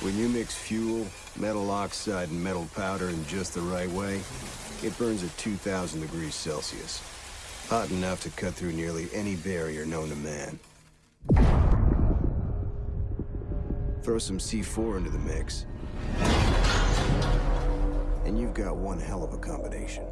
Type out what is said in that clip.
When you mix fuel, metal oxide, and metal powder in just the right way, it burns at 2,000 degrees Celsius. Hot enough to cut through nearly any barrier known to man. Throw some C4 into the mix, and you've got one hell of a combination.